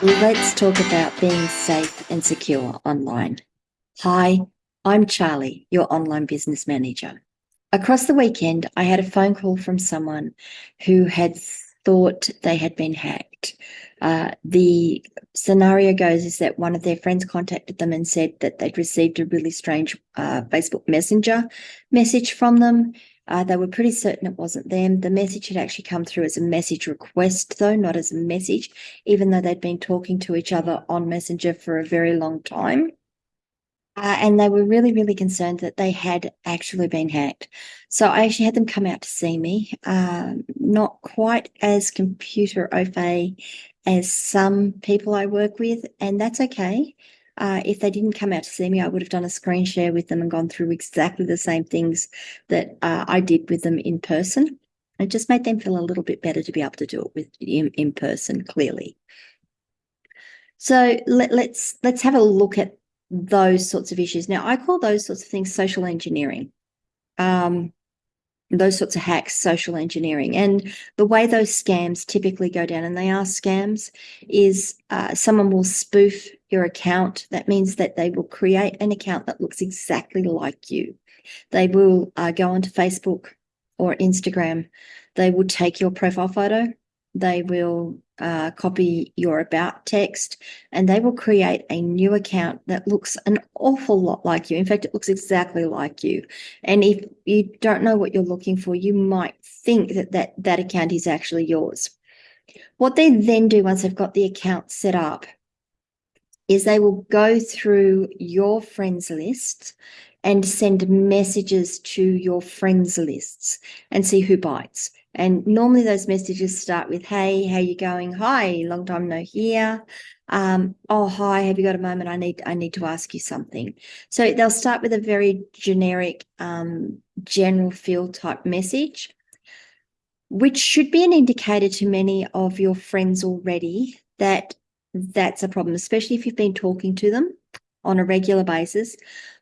Let's talk about being safe and secure online. Hi, I'm Charlie, your online business manager. Across the weekend, I had a phone call from someone who had thought they had been hacked. Uh, the scenario goes is that one of their friends contacted them and said that they'd received a really strange uh, Facebook Messenger message from them uh, they were pretty certain it wasn't them. The message had actually come through as a message request, though, not as a message, even though they'd been talking to each other on Messenger for a very long time. Uh, and they were really, really concerned that they had actually been hacked. So I actually had them come out to see me. Uh, not quite as computer au fait as some people I work with, and that's okay. Uh, if they didn't come out to see me, I would have done a screen share with them and gone through exactly the same things that uh, I did with them in person. It just made them feel a little bit better to be able to do it with in, in person, clearly. So let, let's let's have a look at those sorts of issues. Now, I call those sorts of things social engineering. Um, those sorts of hacks, social engineering. And the way those scams typically go down, and they are scams, is uh, someone will spoof your account. That means that they will create an account that looks exactly like you. They will uh, go onto Facebook or Instagram. They will take your profile photo. They will uh, copy your about text and they will create a new account that looks an awful lot like you. In fact, it looks exactly like you. And if you don't know what you're looking for, you might think that that, that account is actually yours. What they then do once they've got the account set up is they will go through your friends list and send messages to your friends lists and see who bites. And normally those messages start with, hey, how you going? Hi, long time no hear. Um, oh, hi, have you got a moment? I need, I need to ask you something. So they'll start with a very generic, um, general feel type message, which should be an indicator to many of your friends already that that's a problem, especially if you've been talking to them on a regular basis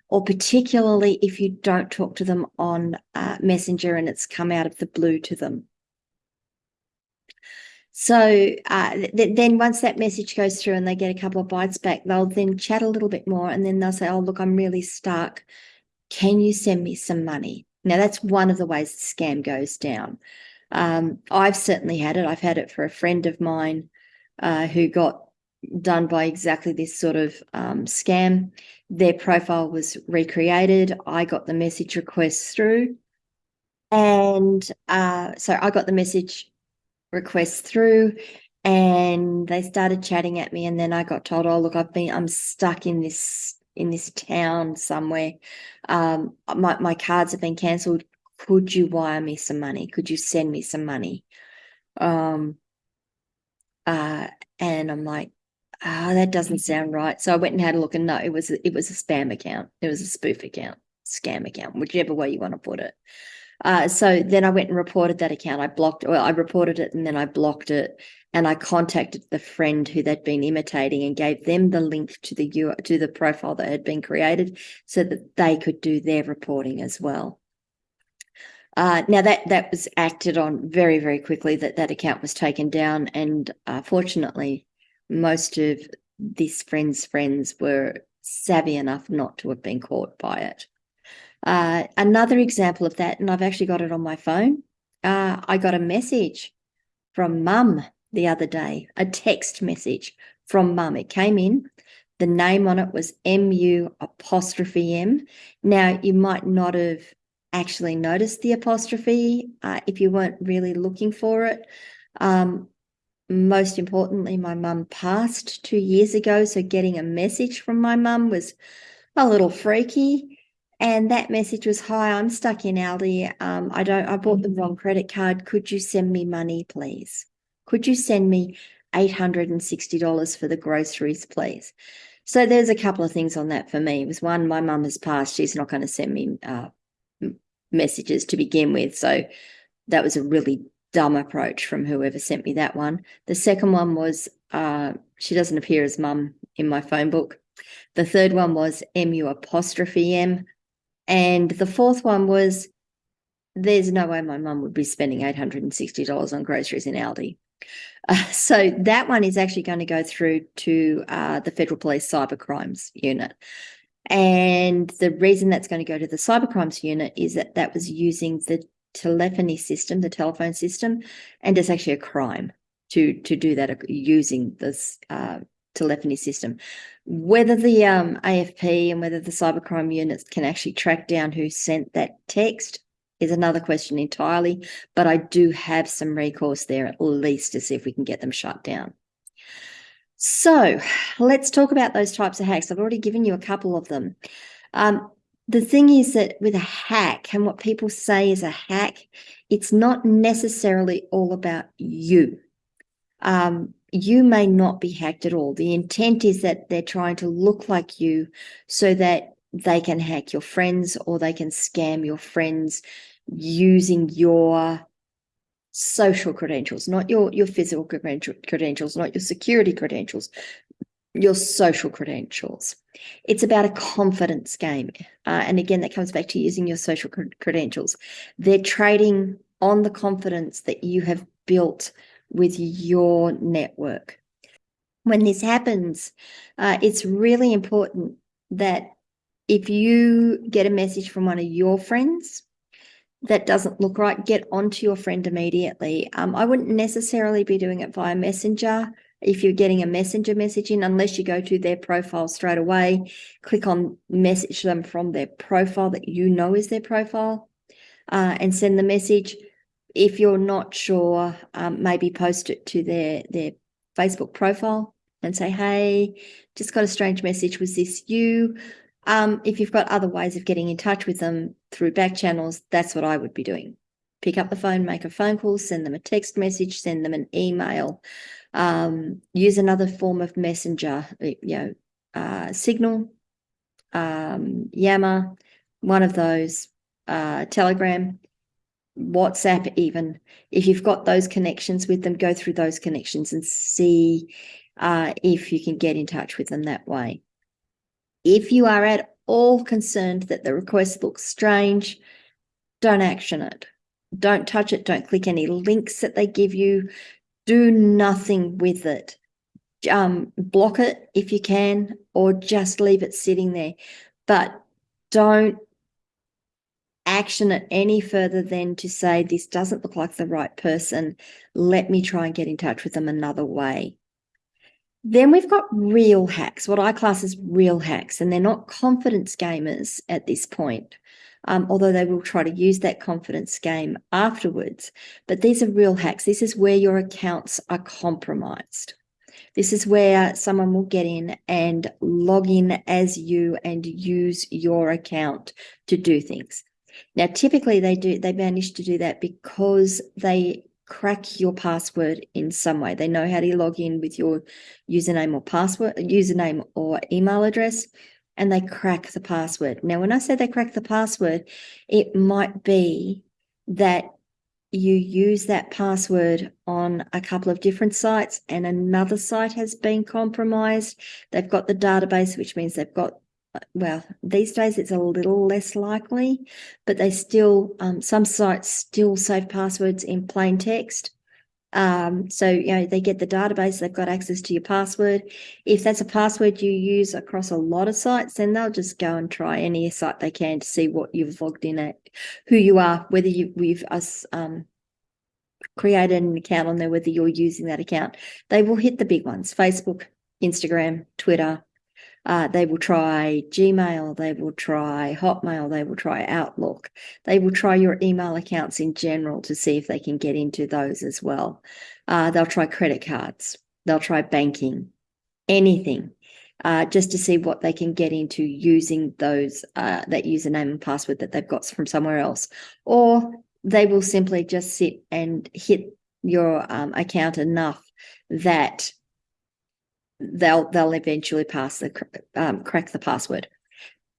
or particularly if you don't talk to them on uh, Messenger and it's come out of the blue to them. So uh, th then once that message goes through and they get a couple of bites back, they'll then chat a little bit more and then they'll say, oh, look, I'm really stuck. Can you send me some money? Now, that's one of the ways the scam goes down. Um, I've certainly had it. I've had it for a friend of mine uh, who got done by exactly this sort of um, scam. Their profile was recreated. I got the message request through. And uh, so I got the message request through and they started chatting at me. And then I got told, oh, look, I've been, I'm stuck in this in this town somewhere. Um, my, my cards have been cancelled. Could you wire me some money? Could you send me some money? Um, uh, and I'm like, ah, that doesn't sound right. So I went and had a look and no, it was, it was a spam account. It was a spoof account, scam account, whichever way you want to put it. Uh, so then I went and reported that account. I blocked, well, I reported it and then I blocked it and I contacted the friend who they'd been imitating and gave them the link to the to the profile that had been created so that they could do their reporting as well. Uh, now that that was acted on very very quickly. That that account was taken down, and uh, fortunately, most of this friend's friends were savvy enough not to have been caught by it. Uh, another example of that, and I've actually got it on my phone. Uh, I got a message from mum the other day, a text message from mum. It came in. The name on it was MU apostrophe M. Now, you might not have actually noticed the apostrophe uh, if you weren't really looking for it. Um, most importantly, my mum passed two years ago, so getting a message from my mum was a little freaky. And that message was, "Hi, I'm stuck in Aldi. Um, I don't. I bought the wrong credit card. Could you send me money, please? Could you send me eight hundred and sixty dollars for the groceries, please?" So there's a couple of things on that for me. It was one, my mum has passed. She's not going to send me uh, messages to begin with. So that was a really dumb approach from whoever sent me that one. The second one was uh, she doesn't appear as mum in my phone book. The third one was MU apostrophe M. And the fourth one was there's no way my mum would be spending $860 on groceries in Aldi. Uh, so that one is actually going to go through to uh, the Federal Police Cyber Crimes Unit. And the reason that's going to go to the Cyber Crimes Unit is that that was using the telephony system, the telephone system, and it's actually a crime to to do that uh, using this uh, telephony system. Whether the um, AFP and whether the cybercrime units can actually track down who sent that text is another question entirely, but I do have some recourse there at least to see if we can get them shut down. So let's talk about those types of hacks. I've already given you a couple of them. Um, the thing is that with a hack and what people say is a hack, it's not necessarily all about you. Um, you may not be hacked at all. The intent is that they're trying to look like you so that they can hack your friends or they can scam your friends using your social credentials, not your, your physical credentials, not your security credentials, your social credentials. It's about a confidence game. Uh, and again, that comes back to using your social credentials. They're trading on the confidence that you have built with your network. When this happens, uh, it's really important that if you get a message from one of your friends that doesn't look right, get onto your friend immediately. Um, I wouldn't necessarily be doing it via Messenger if you're getting a messenger message in, unless you go to their profile straight away, click on message them from their profile that you know is their profile uh, and send the message if you're not sure, um, maybe post it to their their Facebook profile and say, "Hey, just got a strange message. Was this you?" Um, if you've got other ways of getting in touch with them through back channels, that's what I would be doing. Pick up the phone, make a phone call, send them a text message, send them an email, um, use another form of messenger, you know, uh, Signal, um, Yammer, one of those, uh, Telegram, WhatsApp, even. If you've got those connections with them, go through those connections and see uh, if you can get in touch with them that way. If you are at all concerned that the request looks strange, don't action it. Don't touch it. Don't click any links that they give you. Do nothing with it. Um, block it if you can, or just leave it sitting there. But don't action it any further than to say, this doesn't look like the right person. Let me try and get in touch with them another way. Then we've got real hacks, what I class as real hacks, and they're not confidence gamers at this point, um, although they will try to use that confidence game afterwards. But these are real hacks. This is where your accounts are compromised. This is where someone will get in and log in as you and use your account to do things. Now, typically they do, they manage to do that because they crack your password in some way. They know how to log in with your username or password, username or email address, and they crack the password. Now, when I say they crack the password, it might be that you use that password on a couple of different sites and another site has been compromised. They've got the database, which means they've got well, these days it's a little less likely, but they still, um, some sites still save passwords in plain text. Um, so, you know, they get the database, they've got access to your password. If that's a password you use across a lot of sites, then they'll just go and try any site they can to see what you've logged in at, who you are, whether you, we've us, um, created an account on there, whether you're using that account. They will hit the big ones, Facebook, Instagram, Twitter, uh, they will try Gmail, they will try Hotmail, they will try Outlook. They will try your email accounts in general to see if they can get into those as well. Uh, they'll try credit cards, they'll try banking, anything. Uh, just to see what they can get into using those uh, that username and password that they've got from somewhere else, or they will simply just sit and hit your um, account enough that they'll they'll eventually pass the um, crack the password.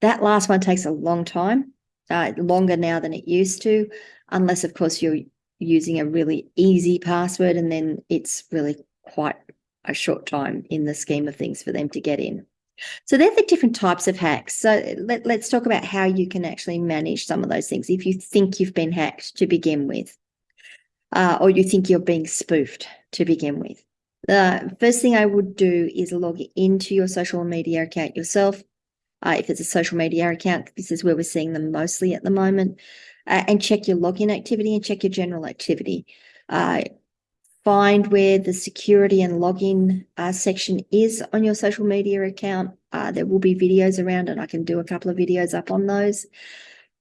That last one takes a long time, uh, longer now than it used to, unless of course you're using a really easy password, and then it's really quite a short time in the scheme of things for them to get in. So they're the different types of hacks. So let, let's talk about how you can actually manage some of those things if you think you've been hacked to begin with. uh, or you think you're being spoofed to begin with. The first thing I would do is log into your social media account yourself. Uh, if it's a social media account, this is where we're seeing them mostly at the moment, uh, and check your login activity and check your general activity. Uh, find where the security and login uh, section is on your social media account. Uh, there will be videos around and I can do a couple of videos up on those.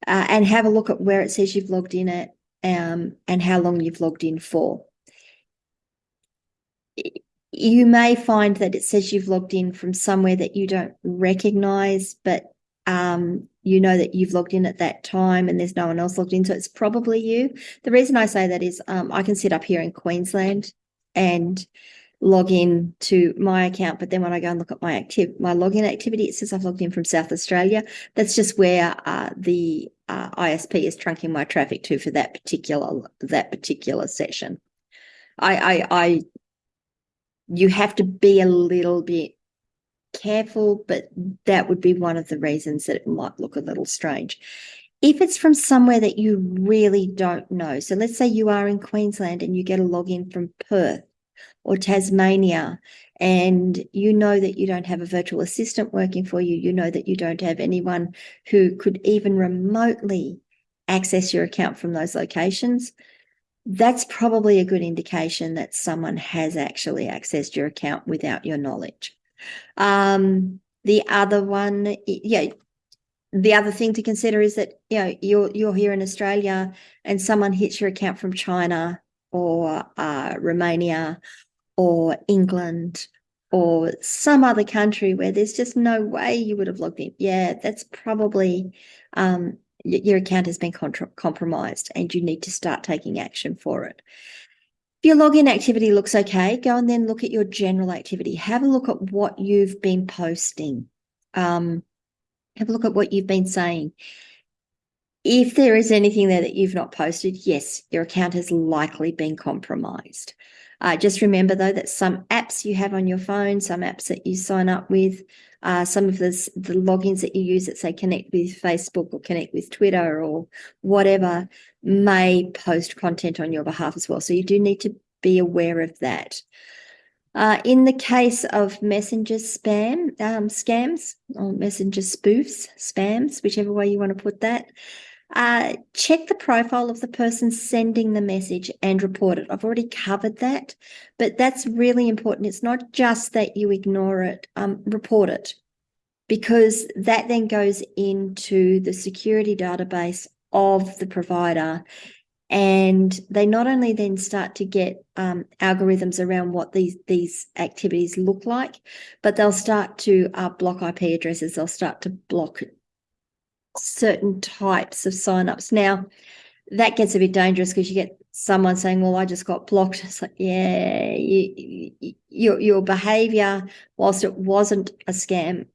Uh, and have a look at where it says you've logged in at um, and how long you've logged in for. You may find that it says you've logged in from somewhere that you don't recognize, but um, you know that you've logged in at that time and there's no one else logged in. So it's probably you. The reason I say that is um, I can sit up here in Queensland and log in to my account, but then when I go and look at my active my login activity, it says I've logged in from South Australia. That's just where uh, the uh, ISP is trunking my traffic to for that particular that particular session. I, I, I, you have to be a little bit careful, but that would be one of the reasons that it might look a little strange. If it's from somewhere that you really don't know, so let's say you are in Queensland and you get a login from Perth or Tasmania, and you know that you don't have a virtual assistant working for you, you know that you don't have anyone who could even remotely access your account from those locations, that's probably a good indication that someone has actually accessed your account without your knowledge. Um, the other one, yeah, the other thing to consider is that you know you're you're here in Australia and someone hits your account from China or uh, Romania or England or some other country where there's just no way you would have logged in. Yeah, that's probably um, your account has been compromised and you need to start taking action for it If your login activity looks okay, go and then look at your general activity. Have a look at what you've been posting. Um, have a look at what you've been saying. If there is anything there that you've not posted, yes, your account has likely been compromised. Uh, just remember though that some apps you have on your phone, some apps that you sign up with, uh, some of the, the logins that you use that say connect with Facebook or connect with Twitter or whatever may post content on your behalf as well. So you do need to be aware of that. Uh, in the case of messenger spam um, scams or messenger spoofs, spams, whichever way you want to put that, uh, check the profile of the person sending the message and report it. I've already covered that, but that's really important. It's not just that you ignore it, um, report it, because that then goes into the security database of the provider. And they not only then start to get um, algorithms around what these these activities look like, but they'll start to uh, block IP addresses. They'll start to block certain types of signups. Now, that gets a bit dangerous because you get someone saying, "Well, I just got blocked." It's like, yeah, you, you, your your behaviour, whilst it wasn't a scam,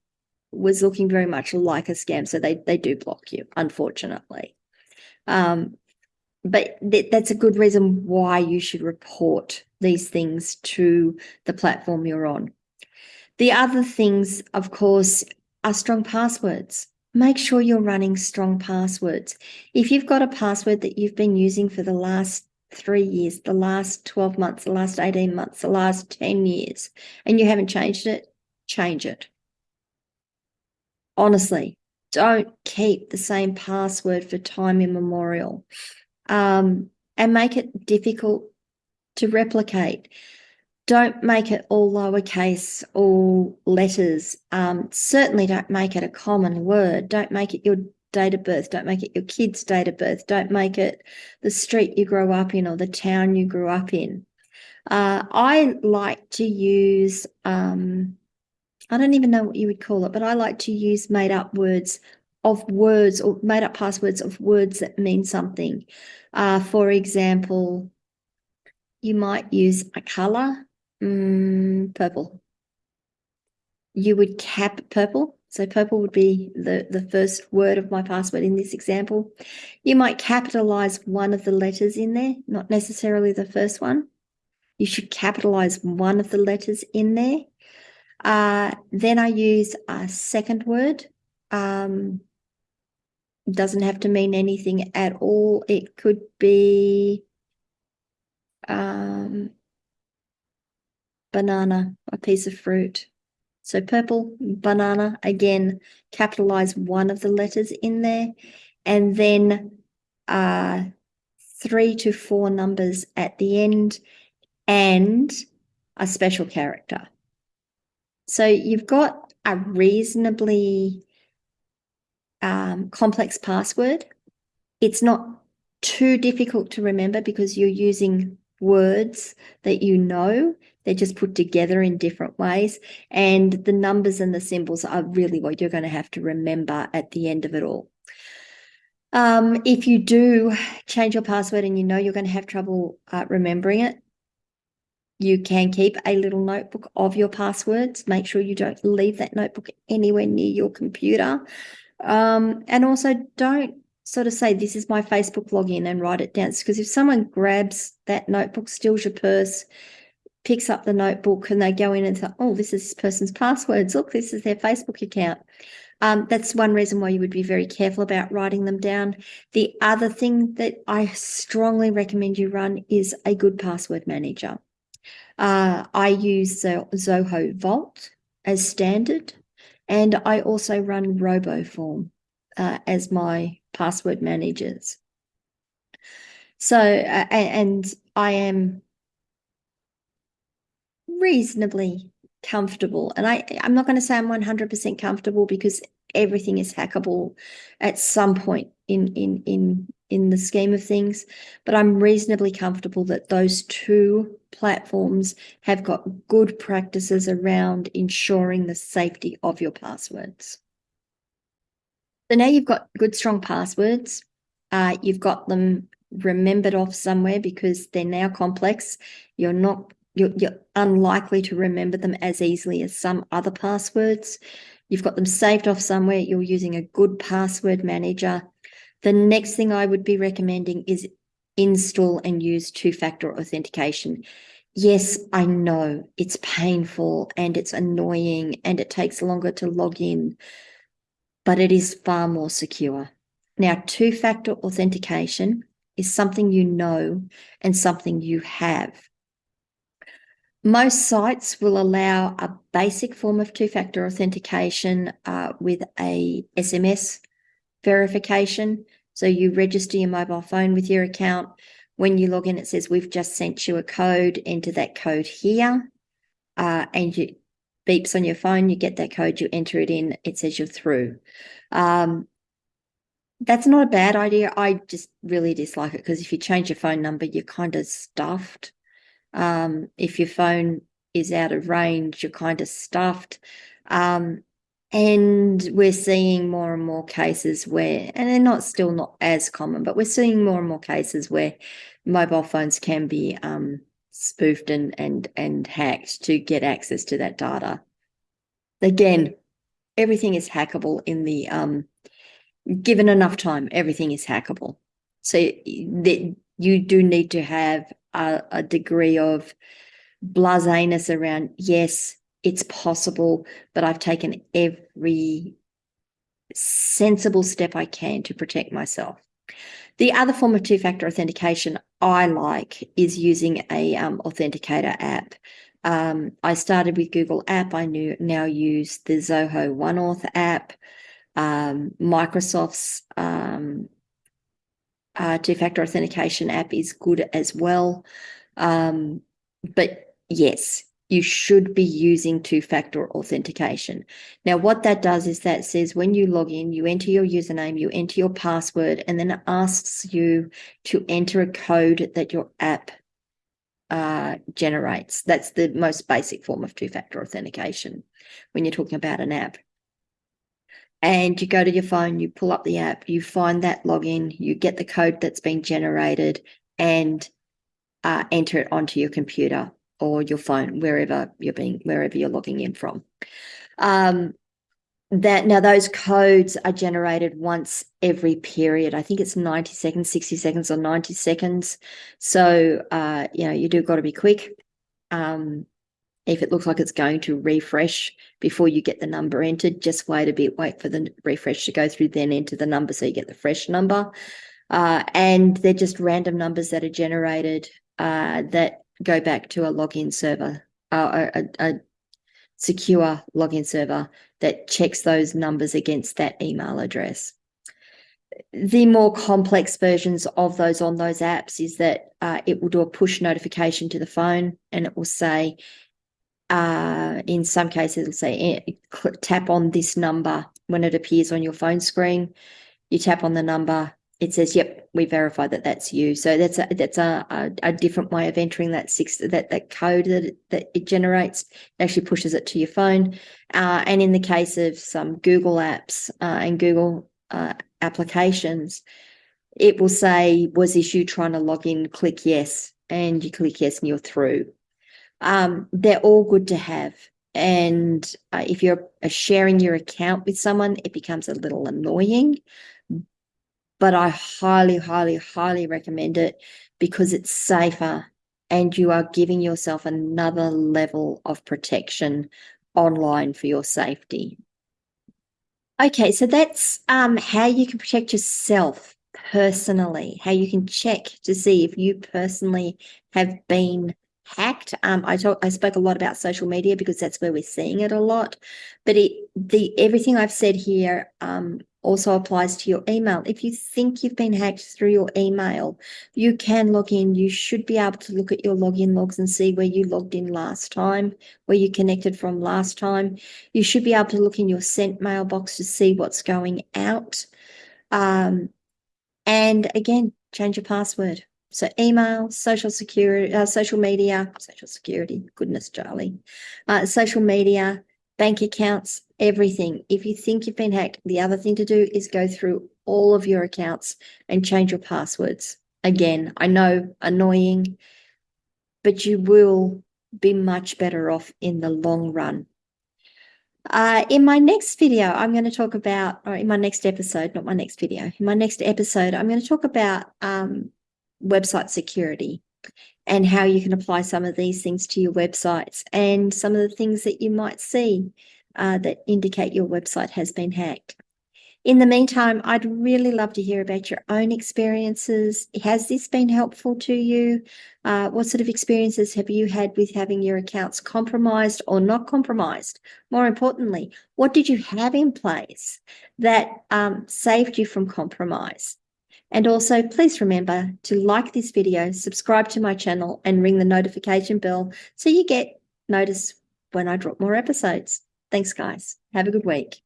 was looking very much like a scam. So they they do block you, unfortunately. Um, but th that's a good reason why you should report these things to the platform you're on. The other things, of course, are strong passwords make sure you're running strong passwords. If you've got a password that you've been using for the last three years, the last 12 months, the last 18 months, the last 10 years, and you haven't changed it, change it. Honestly, don't keep the same password for time immemorial um, and make it difficult to replicate don't make it all lowercase, all letters. Um, certainly don't make it a common word. Don't make it your date of birth. Don't make it your kid's date of birth. Don't make it the street you grew up in or the town you grew up in. Uh, I like to use, um, I don't even know what you would call it, but I like to use made up words of words or made up passwords of words that mean something. Uh, for example, you might use a color Mm, purple. You would cap purple. So purple would be the, the first word of my password in this example. You might capitalize one of the letters in there, not necessarily the first one. You should capitalize one of the letters in there. Uh, then I use a second word. Um, doesn't have to mean anything at all. It could be um, banana, a piece of fruit. So purple banana, again, capitalize one of the letters in there. And then uh, three to four numbers at the end and a special character. So you've got a reasonably um, complex password. It's not too difficult to remember because you're using words that you know. They're just put together in different ways. And the numbers and the symbols are really what you're going to have to remember at the end of it all. Um, if you do change your password and you know you're going to have trouble uh, remembering it, you can keep a little notebook of your passwords. Make sure you don't leave that notebook anywhere near your computer. Um, and also don't sort of say, this is my Facebook login and write it down. Because if someone grabs that notebook, steals your purse, picks up the notebook and they go in and say, oh, this is this person's passwords. Look, this is their Facebook account. Um, that's one reason why you would be very careful about writing them down. The other thing that I strongly recommend you run is a good password manager. Uh, I use Zoho Vault as standard, and I also run RoboForm uh, as my password managers. So, uh, and I am reasonably comfortable. And I, I'm not going to say I'm 100% comfortable because everything is hackable at some point in, in, in, in the scheme of things. But I'm reasonably comfortable that those two platforms have got good practices around ensuring the safety of your passwords. So now you've got good, strong passwords. Uh, you've got them remembered off somewhere because they're now complex. You're not you're, you're unlikely to remember them as easily as some other passwords. You've got them saved off somewhere. You're using a good password manager. The next thing I would be recommending is install and use two-factor authentication. Yes, I know it's painful and it's annoying and it takes longer to log in, but it is far more secure. Now, two-factor authentication is something you know and something you have. Most sites will allow a basic form of two-factor authentication uh, with a SMS verification. So you register your mobile phone with your account. When you log in, it says, we've just sent you a code, enter that code here. Uh, and you beeps on your phone, you get that code, you enter it in, it says you're through. Um, that's not a bad idea. I just really dislike it because if you change your phone number, you're kind of stuffed. Um, if your phone is out of range, you're kind of stuffed. Um, and we're seeing more and more cases where, and they're not still not as common, but we're seeing more and more cases where mobile phones can be um, spoofed and and and hacked to get access to that data. Again, everything is hackable in the um, given enough time, everything is hackable. So that you do need to have a, a degree of blaseness around, yes, it's possible, but I've taken every sensible step I can to protect myself. The other form of two-factor authentication I like is using a um, authenticator app. Um, I started with Google App. I knew, now use the Zoho OneAuth app. Um, Microsoft's um, uh, two-factor authentication app is good as well. Um, but yes, you should be using two-factor authentication. Now, what that does is that says when you log in, you enter your username, you enter your password, and then it asks you to enter a code that your app uh, generates. That's the most basic form of two-factor authentication when you're talking about an app and you go to your phone, you pull up the app, you find that login, you get the code that's been generated and uh, enter it onto your computer or your phone, wherever you're being, wherever you're logging in from. Um, that now those codes are generated once every period. I think it's 90 seconds, 60 seconds or 90 seconds. So, uh, you know, you do got to be quick. Um, if it looks like it's going to refresh before you get the number entered, just wait a bit, wait for the refresh to go through, then enter the number so you get the fresh number. Uh, and they're just random numbers that are generated uh, that go back to a login server, uh, a, a, secure login server that checks those numbers against that email address. The more complex versions of those on those apps is that uh, it will do a push notification to the phone and it will say, uh, in some cases, it'll say eh, tap on this number when it appears on your phone screen. You tap on the number, it says, "Yep, we verify that that's you." So that's a that's a, a, a different way of entering that six that that code that that it generates. It actually pushes it to your phone. Uh, and in the case of some Google apps uh, and Google uh, applications, it will say, "Was this you trying to log in?" Click yes, and you click yes, and you're through. Um, they're all good to have. And uh, if you're uh, sharing your account with someone, it becomes a little annoying. But I highly, highly, highly recommend it because it's safer and you are giving yourself another level of protection online for your safety. Okay, so that's um, how you can protect yourself personally, how you can check to see if you personally have been hacked. Um, I talk, I spoke a lot about social media because that's where we're seeing it a lot. But it, the everything I've said here um, also applies to your email. If you think you've been hacked through your email, you can log in. You should be able to look at your login logs and see where you logged in last time, where you connected from last time. You should be able to look in your sent mailbox to see what's going out. Um, and again, change your password. So email, social security, uh, social media, social security, goodness, Charlie, uh, social media, bank accounts, everything. If you think you've been hacked, the other thing to do is go through all of your accounts and change your passwords. Again, I know annoying, but you will be much better off in the long run. Uh, in my next video, I'm going to talk about, or in my next episode, not my next video, in my next episode, I'm going to talk about um, website security and how you can apply some of these things to your websites and some of the things that you might see uh, that indicate your website has been hacked. In the meantime, I'd really love to hear about your own experiences. Has this been helpful to you? Uh, what sort of experiences have you had with having your accounts compromised or not compromised? More importantly, what did you have in place that um, saved you from compromise? And also please remember to like this video, subscribe to my channel and ring the notification bell so you get notice when I drop more episodes. Thanks guys. Have a good week.